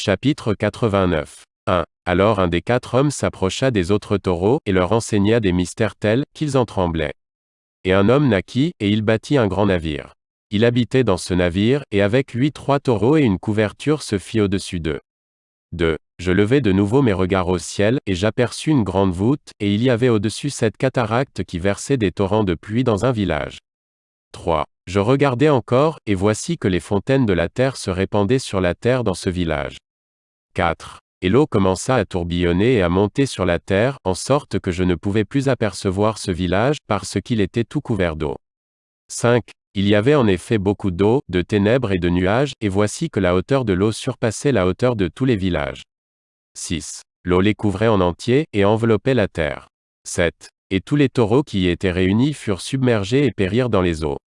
Chapitre 89. 1. Alors un des quatre hommes s'approcha des autres taureaux, et leur enseigna des mystères tels, qu'ils en tremblaient. Et un homme naquit, et il bâtit un grand navire. Il habitait dans ce navire, et avec lui trois taureaux et une couverture se fit au-dessus d'eux. 2. Je levai de nouveau mes regards au ciel, et j'aperçus une grande voûte, et il y avait au-dessus cette cataracte qui versait des torrents de pluie dans un village. 3. Je regardai encore, et voici que les fontaines de la terre se répandaient sur la terre dans ce village. 4. Et l'eau commença à tourbillonner et à monter sur la terre, en sorte que je ne pouvais plus apercevoir ce village, parce qu'il était tout couvert d'eau. 5. Il y avait en effet beaucoup d'eau, de ténèbres et de nuages, et voici que la hauteur de l'eau surpassait la hauteur de tous les villages. 6. L'eau les couvrait en entier, et enveloppait la terre. 7. Et tous les taureaux qui y étaient réunis furent submergés et périrent dans les eaux.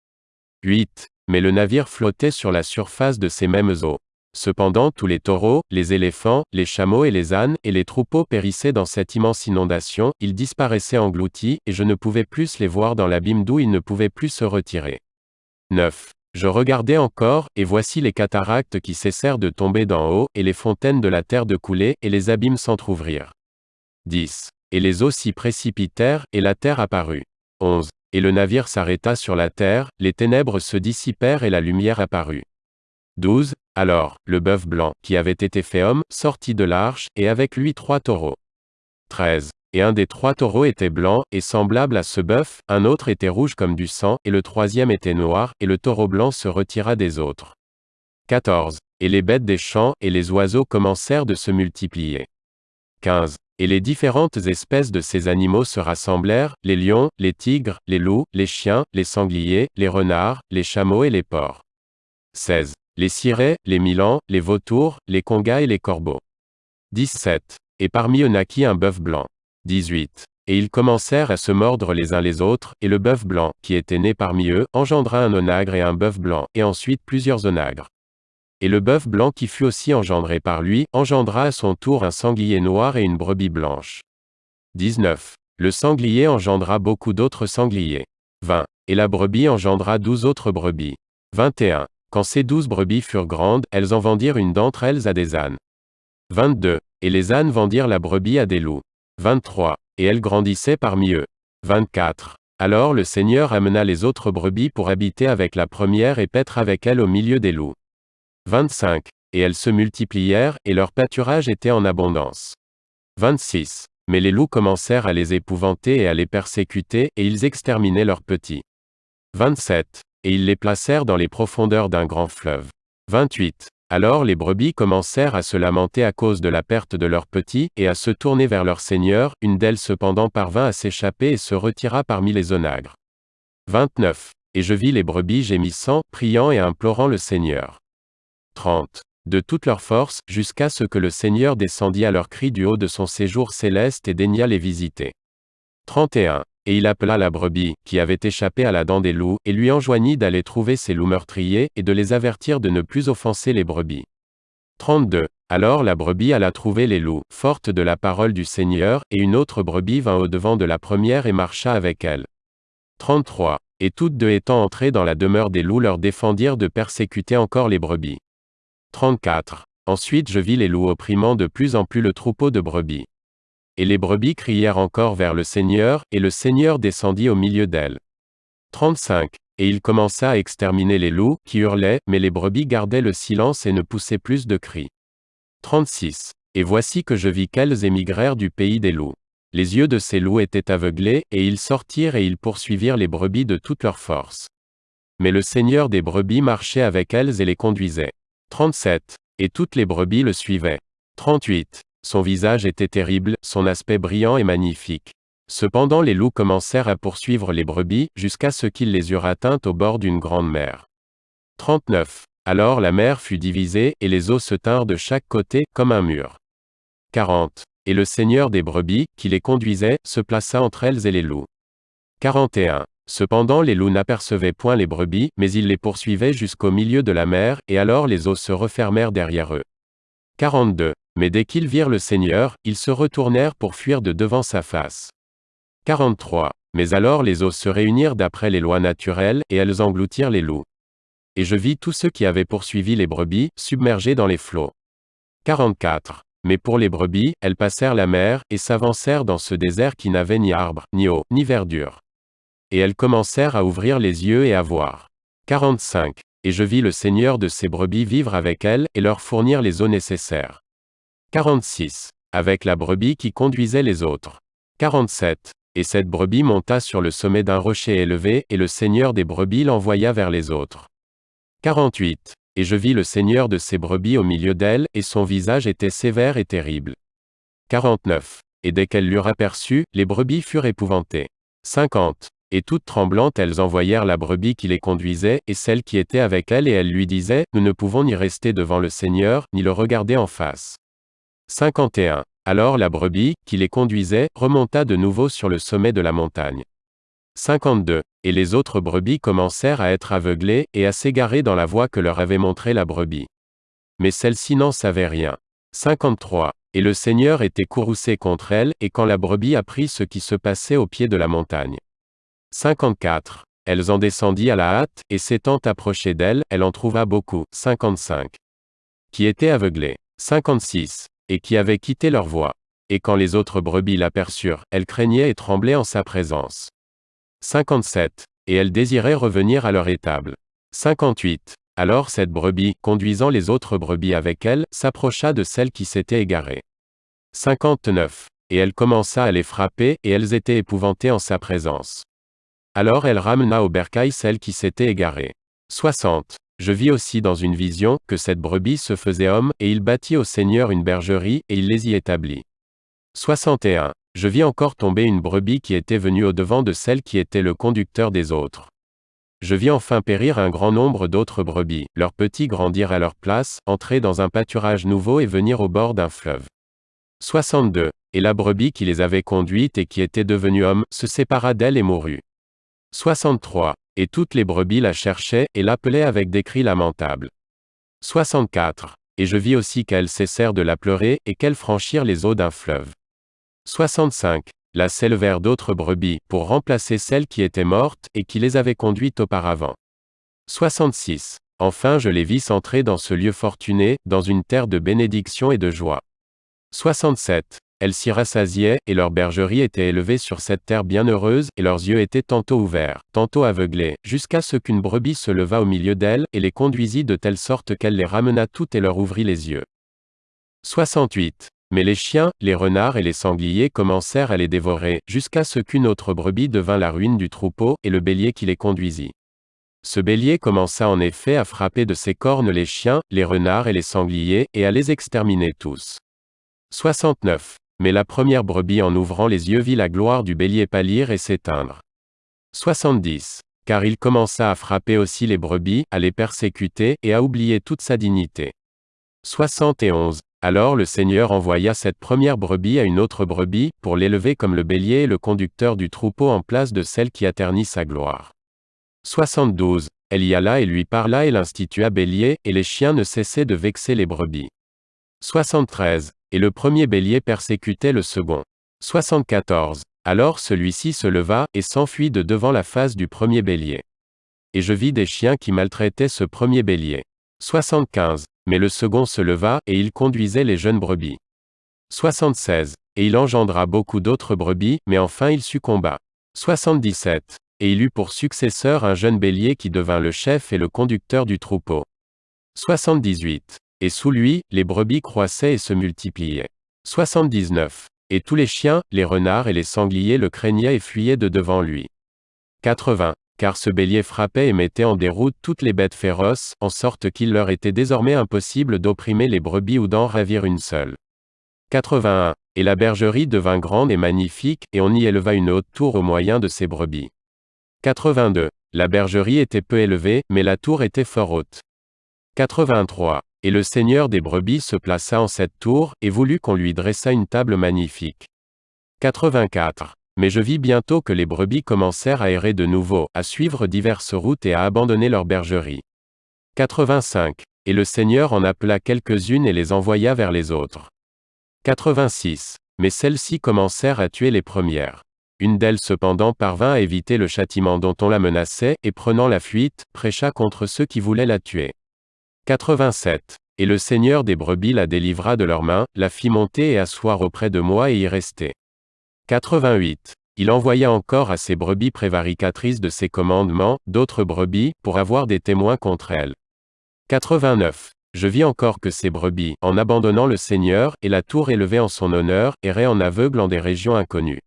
8. Mais le navire flottait sur la surface de ces mêmes eaux. Cependant tous les taureaux, les éléphants, les chameaux et les ânes, et les troupeaux périssaient dans cette immense inondation, ils disparaissaient engloutis, et je ne pouvais plus les voir dans l'abîme d'où ils ne pouvaient plus se retirer. 9. Je regardais encore, et voici les cataractes qui cessèrent de tomber d'en haut, et les fontaines de la terre de couler, et les abîmes s'entr'ouvrirent. 10. Et les eaux s'y précipitèrent, et la terre apparut. 11. Et le navire s'arrêta sur la terre, les ténèbres se dissipèrent et la lumière apparut. 12. Alors, le bœuf blanc, qui avait été fait homme, sortit de l'arche, et avec lui trois taureaux. 13. Et un des trois taureaux était blanc, et semblable à ce bœuf, un autre était rouge comme du sang, et le troisième était noir, et le taureau blanc se retira des autres. 14. Et les bêtes des champs, et les oiseaux commencèrent de se multiplier. 15. Et les différentes espèces de ces animaux se rassemblèrent, les lions, les tigres, les loups, les chiens, les sangliers, les renards, les chameaux et les porcs. 16 les cirés, les milans, les vautours, les congas et les corbeaux. 17. Et parmi eux naquit un bœuf blanc. 18. Et ils commencèrent à se mordre les uns les autres, et le bœuf blanc, qui était né parmi eux, engendra un onagre et un bœuf blanc, et ensuite plusieurs onagres. Et le bœuf blanc qui fut aussi engendré par lui, engendra à son tour un sanglier noir et une brebis blanche. 19. Le sanglier engendra beaucoup d'autres sangliers. 20. Et la brebis engendra douze autres brebis. 21. Quand ces douze brebis furent grandes, elles en vendirent une d'entre elles à des ânes. 22. Et les ânes vendirent la brebis à des loups. 23. Et elles grandissaient parmi eux. 24. Alors le Seigneur amena les autres brebis pour habiter avec la première et paître avec elle au milieu des loups. 25. Et elles se multiplièrent, et leur pâturage était en abondance. 26. Mais les loups commencèrent à les épouvanter et à les persécuter, et ils exterminaient leurs petits. 27 et ils les placèrent dans les profondeurs d'un grand fleuve. 28. Alors les brebis commencèrent à se lamenter à cause de la perte de leurs petits, et à se tourner vers leur Seigneur, une d'elles cependant parvint à s'échapper et se retira parmi les onagres. 29. Et je vis les brebis gémissant, priant et implorant le Seigneur. 30. De toute leur force, jusqu'à ce que le Seigneur descendit à leur cri du haut de son séjour céleste et daigna les visiter. 31. Et il appela la brebis, qui avait échappé à la dent des loups, et lui enjoignit d'aller trouver ces loups meurtriers, et de les avertir de ne plus offenser les brebis. 32. Alors la brebis alla trouver les loups, forte de la parole du Seigneur, et une autre brebis vint au-devant de la première et marcha avec elle. 33. Et toutes deux étant entrées dans la demeure des loups leur défendirent de persécuter encore les brebis. 34. Ensuite je vis les loups opprimant de plus en plus le troupeau de brebis. Et les brebis crièrent encore vers le Seigneur, et le Seigneur descendit au milieu d'elles. 35. Et il commença à exterminer les loups, qui hurlaient, mais les brebis gardaient le silence et ne poussaient plus de cris. 36. Et voici que je vis qu'elles émigrèrent du pays des loups. Les yeux de ces loups étaient aveuglés, et ils sortirent et ils poursuivirent les brebis de toute leur force. Mais le Seigneur des brebis marchait avec elles et les conduisait. 37. Et toutes les brebis le suivaient. 38. Son visage était terrible, son aspect brillant et magnifique. Cependant les loups commencèrent à poursuivre les brebis, jusqu'à ce qu'ils les eurent atteintes au bord d'une grande mer. 39. Alors la mer fut divisée, et les eaux se tinrent de chaque côté, comme un mur. 40. Et le Seigneur des brebis, qui les conduisait, se plaça entre elles et les loups. 41. Cependant les loups n'apercevaient point les brebis, mais ils les poursuivaient jusqu'au milieu de la mer, et alors les eaux se refermèrent derrière eux. 42. Mais dès qu'ils virent le Seigneur, ils se retournèrent pour fuir de devant sa face. 43. Mais alors les eaux se réunirent d'après les lois naturelles, et elles engloutirent les loups. Et je vis tous ceux qui avaient poursuivi les brebis, submergés dans les flots. 44. Mais pour les brebis, elles passèrent la mer, et s'avancèrent dans ce désert qui n'avait ni arbre, ni eau, ni verdure. Et elles commencèrent à ouvrir les yeux et à voir. 45. Et je vis le Seigneur de ces brebis vivre avec elles, et leur fournir les eaux nécessaires. 46. Avec la brebis qui conduisait les autres. 47. Et cette brebis monta sur le sommet d'un rocher élevé, et le Seigneur des brebis l'envoya vers les autres. 48. Et je vis le Seigneur de ces brebis au milieu d'elles, et son visage était sévère et terrible. 49. Et dès qu'elles l'eurent aperçu, les brebis furent épouvantées. 50. Et toutes tremblantes elles envoyèrent la brebis qui les conduisait, et celle qui était avec elle et elles lui disaient, Nous ne pouvons ni rester devant le Seigneur, ni le regarder en face. 51. Alors la brebis, qui les conduisait, remonta de nouveau sur le sommet de la montagne. 52. Et les autres brebis commencèrent à être aveuglées, et à s'égarer dans la voie que leur avait montrée la brebis. Mais celle-ci n'en savait rien. 53. Et le Seigneur était courroucé contre elle, et quand la brebis apprit ce qui se passait au pied de la montagne. 54. Elles en descendit à la hâte, et s'étant approchées d'elle, elle en trouva beaucoup. 55. Qui étaient aveuglées. 56. Et qui avaient quitté leur voie. Et quand les autres brebis l'aperçurent, elles craignaient et tremblaient en sa présence. 57. Et elles désiraient revenir à leur étable. 58. Alors cette brebis, conduisant les autres brebis avec elle, s'approcha de celle qui s'était égarée. 59. Et elle commença à les frapper, et elles étaient épouvantées en sa présence. Alors elle ramena au bercail celle qui s'était égarée. 60. Je vis aussi dans une vision, que cette brebis se faisait homme, et il bâtit au Seigneur une bergerie, et il les y établit. 61. Je vis encore tomber une brebis qui était venue au-devant de celle qui était le conducteur des autres. Je vis enfin périr un grand nombre d'autres brebis, leurs petits grandir à leur place, entrer dans un pâturage nouveau et venir au bord d'un fleuve. 62. Et la brebis qui les avait conduites et qui était devenue homme, se sépara d'elle et mourut. 63. Et toutes les brebis la cherchaient, et l'appelaient avec des cris lamentables. 64. Et je vis aussi qu'elles cessèrent de la pleurer, et qu'elles franchirent les eaux d'un fleuve. 65. Là s'élevèrent d'autres brebis, pour remplacer celles qui étaient mortes, et qui les avaient conduites auparavant. 66. Enfin je les vis s'entrer dans ce lieu fortuné, dans une terre de bénédiction et de joie. 67. Elles s'y rassasiaient, et leur bergerie était élevée sur cette terre bienheureuse, et leurs yeux étaient tantôt ouverts, tantôt aveuglés, jusqu'à ce qu'une brebis se leva au milieu d'elles, et les conduisit de telle sorte qu'elle les ramena toutes et leur ouvrit les yeux. 68. Mais les chiens, les renards et les sangliers commencèrent à les dévorer, jusqu'à ce qu'une autre brebis devint la ruine du troupeau, et le bélier qui les conduisit. Ce bélier commença en effet à frapper de ses cornes les chiens, les renards et les sangliers, et à les exterminer tous. 69. Mais la première brebis en ouvrant les yeux vit la gloire du bélier pâlir et s'éteindre. 70. Car il commença à frapper aussi les brebis, à les persécuter, et à oublier toute sa dignité. 71. Alors le Seigneur envoya cette première brebis à une autre brebis, pour l'élever comme le bélier et le conducteur du troupeau en place de celle qui atternit sa gloire. 72. Elle y alla et lui parla et l'institua bélier, et les chiens ne cessaient de vexer les brebis. 73. Et le premier bélier persécutait le second. 74. Alors celui-ci se leva, et s'enfuit de devant la face du premier bélier. Et je vis des chiens qui maltraitaient ce premier bélier. 75. Mais le second se leva, et il conduisait les jeunes brebis. 76. Et il engendra beaucoup d'autres brebis, mais enfin il succomba. 77. Et il eut pour successeur un jeune bélier qui devint le chef et le conducteur du troupeau. 78. Et sous lui, les brebis croissaient et se multipliaient. 79. Et tous les chiens, les renards et les sangliers le craignaient et fuyaient de devant lui. 80. Car ce bélier frappait et mettait en déroute toutes les bêtes féroces, en sorte qu'il leur était désormais impossible d'opprimer les brebis ou d'en ravir une seule. 81. Et la bergerie devint grande et magnifique, et on y éleva une haute tour au moyen de ses brebis. 82. La bergerie était peu élevée, mais la tour était fort haute. 83. Et le seigneur des brebis se plaça en cette tour, et voulut qu'on lui dressât une table magnifique. 84. Mais je vis bientôt que les brebis commencèrent à errer de nouveau, à suivre diverses routes et à abandonner leur bergerie. 85. Et le Seigneur en appela quelques-unes et les envoya vers les autres. 86. Mais celles-ci commencèrent à tuer les premières. Une d'elles cependant parvint à éviter le châtiment dont on la menaçait, et prenant la fuite, prêcha contre ceux qui voulaient la tuer. 87. Et le Seigneur des brebis la délivra de leurs mains, la fit monter et asseoir auprès de moi et y rester. 88. Il envoya encore à ses brebis prévaricatrices de ses commandements, d'autres brebis, pour avoir des témoins contre elles. 89. Je vis encore que ces brebis, en abandonnant le Seigneur, et la tour élevée en son honneur, erraient en aveugle en des régions inconnues.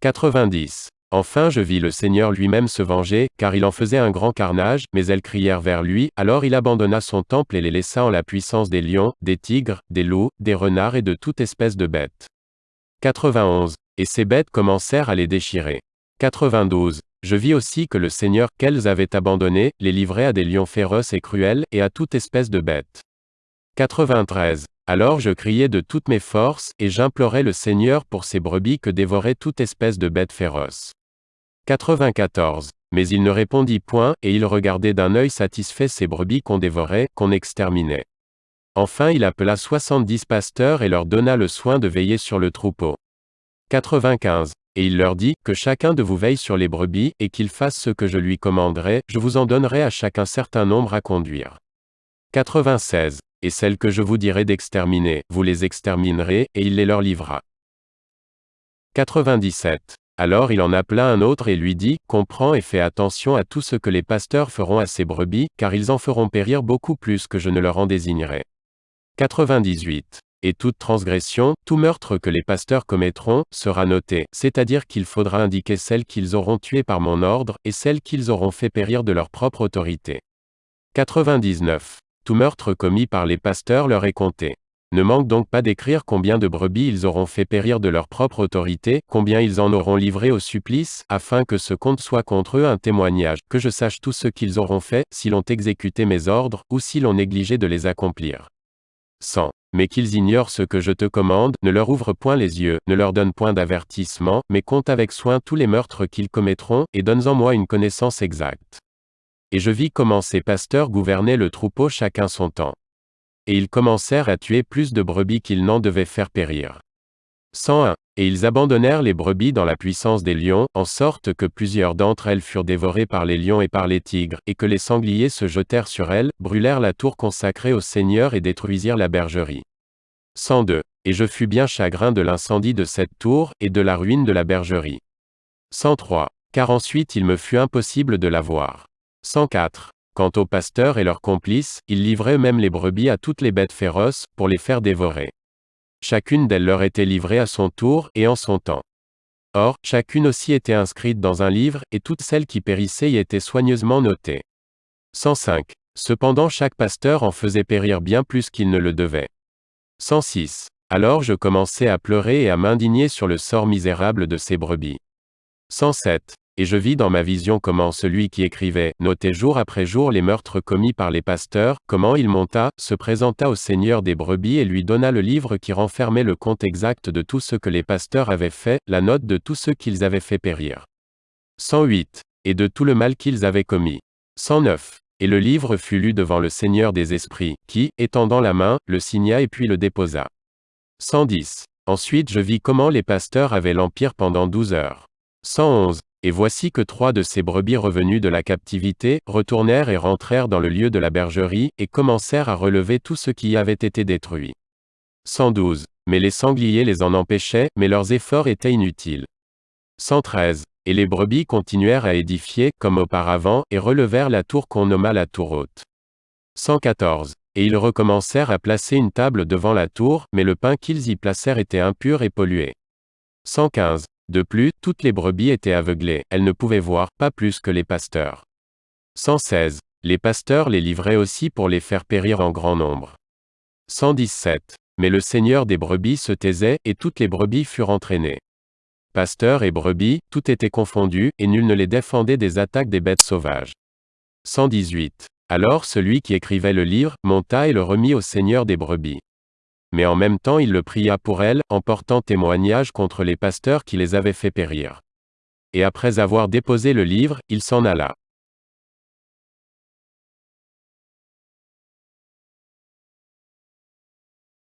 90. Enfin je vis le Seigneur lui-même se venger, car il en faisait un grand carnage, mais elles crièrent vers lui, alors il abandonna son temple et les laissa en la puissance des lions, des tigres, des loups, des renards et de toute espèce de bêtes. 91. Et ces bêtes commencèrent à les déchirer. 92. Je vis aussi que le Seigneur, qu'elles avaient abandonné, les livrait à des lions féroces et cruels, et à toute espèce de bêtes. 93. Alors je criai de toutes mes forces, et j'implorai le Seigneur pour ces brebis que dévorait toute espèce de bêtes féroces. 94. Mais il ne répondit point, et il regardait d'un œil satisfait ces brebis qu'on dévorait, qu'on exterminait. Enfin il appela soixante-dix pasteurs et leur donna le soin de veiller sur le troupeau. 95. Et il leur dit, Que chacun de vous veille sur les brebis, et qu'il fasse ce que je lui commanderai, je vous en donnerai à chacun certain nombre à conduire. 96. Et celles que je vous dirai d'exterminer, vous les exterminerez, et il les leur livra. 97. Alors il en appela un autre et lui dit, Comprends et fais attention à tout ce que les pasteurs feront à ces brebis, car ils en feront périr beaucoup plus que je ne leur en désignerai. 98. Et toute transgression, tout meurtre que les pasteurs commettront, sera noté, c'est-à-dire qu'il faudra indiquer celles qu'ils auront tuées par mon ordre, et celles qu'ils auront fait périr de leur propre autorité. 99. Tout meurtre commis par les pasteurs leur est compté. Ne manque donc pas d'écrire combien de brebis ils auront fait périr de leur propre autorité, combien ils en auront livré au supplice, afin que ce compte soit contre eux un témoignage, que je sache tout ce qu'ils auront fait, s'ils ont exécuté mes ordres, ou s'ils ont négligé de les accomplir. 100. Mais qu'ils ignorent ce que je te commande, ne leur ouvre point les yeux, ne leur donne point d'avertissement, mais compte avec soin tous les meurtres qu'ils commettront, et donne-en moi une connaissance exacte. Et je vis comment ces pasteurs gouvernaient le troupeau chacun son temps et ils commencèrent à tuer plus de brebis qu'ils n'en devaient faire périr. 101. Et ils abandonnèrent les brebis dans la puissance des lions, en sorte que plusieurs d'entre elles furent dévorées par les lions et par les tigres, et que les sangliers se jetèrent sur elles, brûlèrent la tour consacrée au Seigneur et détruisirent la bergerie. 102. Et je fus bien chagrin de l'incendie de cette tour, et de la ruine de la bergerie. 103. Car ensuite il me fut impossible de la voir. 104. Quant aux pasteurs et leurs complices, ils livraient eux-mêmes les brebis à toutes les bêtes féroces, pour les faire dévorer. Chacune d'elles leur était livrée à son tour, et en son temps. Or, chacune aussi était inscrite dans un livre, et toutes celles qui périssaient y étaient soigneusement notées. 105. Cependant chaque pasteur en faisait périr bien plus qu'il ne le devait. 106. Alors je commençai à pleurer et à m'indigner sur le sort misérable de ces brebis. 107 et je vis dans ma vision comment celui qui écrivait, notait jour après jour les meurtres commis par les pasteurs, comment il monta, se présenta au Seigneur des brebis et lui donna le livre qui renfermait le compte exact de tout ce que les pasteurs avaient fait, la note de tous ceux qu'ils avaient fait périr. 108. Et de tout le mal qu'ils avaient commis. 109. Et le livre fut lu devant le Seigneur des esprits, qui, étendant la main, le signa et puis le déposa. 110. Ensuite je vis comment les pasteurs avaient l'empire pendant douze heures. 111. Et voici que trois de ces brebis revenus de la captivité, retournèrent et rentrèrent dans le lieu de la bergerie, et commencèrent à relever tout ce qui y avait été détruit. 112. Mais les sangliers les en empêchaient, mais leurs efforts étaient inutiles. 113. Et les brebis continuèrent à édifier, comme auparavant, et relevèrent la tour qu'on nomma la tour haute. 114. Et ils recommencèrent à placer une table devant la tour, mais le pain qu'ils y placèrent était impur et pollué. 115. De plus, toutes les brebis étaient aveuglées, elles ne pouvaient voir, pas plus que les pasteurs. 116. Les pasteurs les livraient aussi pour les faire périr en grand nombre. 117. Mais le Seigneur des brebis se taisait, et toutes les brebis furent entraînées. Pasteurs et brebis, tout était confondu, et nul ne les défendait des attaques des bêtes sauvages. 118. Alors celui qui écrivait le livre, monta et le remit au Seigneur des brebis mais en même temps il le pria pour elle, en portant témoignage contre les pasteurs qui les avaient fait périr. Et après avoir déposé le livre, il s'en alla.